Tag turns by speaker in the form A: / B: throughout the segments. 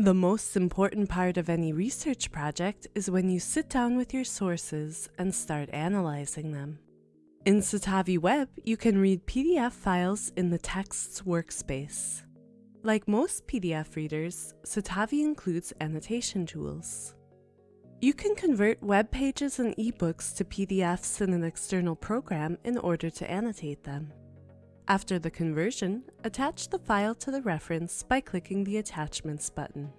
A: The most important part of any research project is when you sit down with your sources and start analyzing them. In Citavi Web, you can read PDF files in the Texts workspace. Like most PDF readers, Citavi includes annotation tools. You can convert web pages and ebooks to PDFs in an external program in order to annotate them. After the conversion, attach the file to the reference by clicking the Attachments button.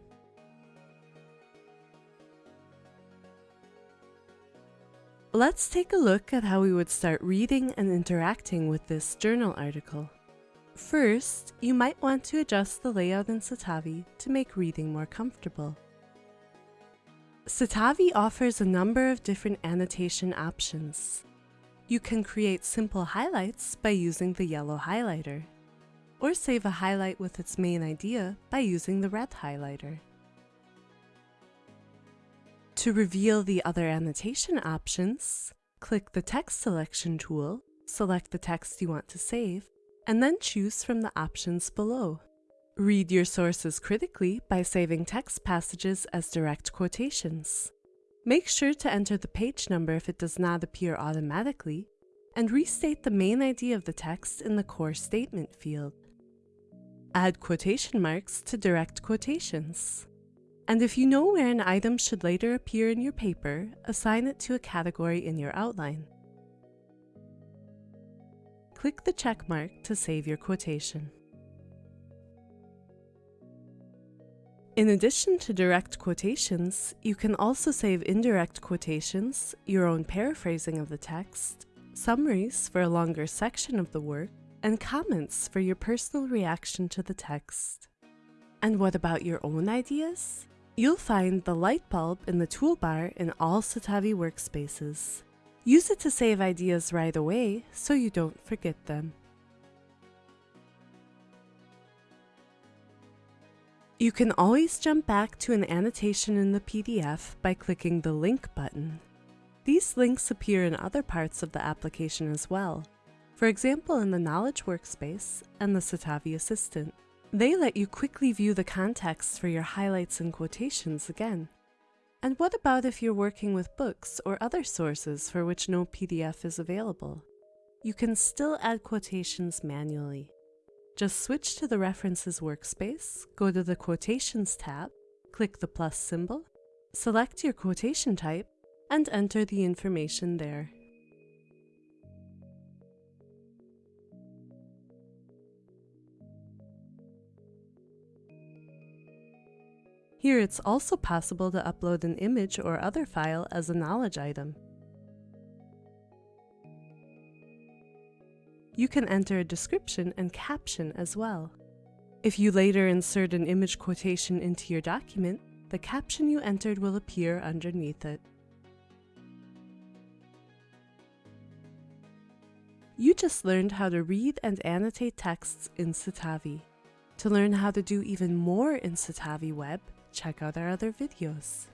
A: Let's take a look at how we would start reading and interacting with this journal article. First, you might want to adjust the layout in Citavi to make reading more comfortable. Citavi offers a number of different annotation options. You can create simple highlights by using the yellow highlighter, or save a highlight with its main idea by using the red highlighter. To reveal the other annotation options, click the text selection tool, select the text you want to save, and then choose from the options below. Read your sources critically by saving text passages as direct quotations. Make sure to enter the page number if it does not appear automatically, and restate the main idea of the text in the core statement field. Add quotation marks to direct quotations. And if you know where an item should later appear in your paper, assign it to a category in your outline. Click the check mark to save your quotation. In addition to direct quotations, you can also save indirect quotations, your own paraphrasing of the text, summaries for a longer section of the work, and comments for your personal reaction to the text. And what about your own ideas? You'll find the light bulb in the toolbar in all Citavi workspaces. Use it to save ideas right away so you don't forget them. You can always jump back to an annotation in the PDF by clicking the link button. These links appear in other parts of the application as well, for example in the Knowledge Workspace and the Citavi Assistant. They let you quickly view the context for your highlights and quotations again. And what about if you're working with books or other sources for which no PDF is available? You can still add quotations manually. Just switch to the References workspace, go to the Quotations tab, click the plus symbol, select your quotation type, and enter the information there. Here it's also possible to upload an image or other file as a knowledge item. You can enter a description and caption as well. If you later insert an image quotation into your document, the caption you entered will appear underneath it. You just learned how to read and annotate texts in Citavi. To learn how to do even more in Citavi Web, check out our other videos.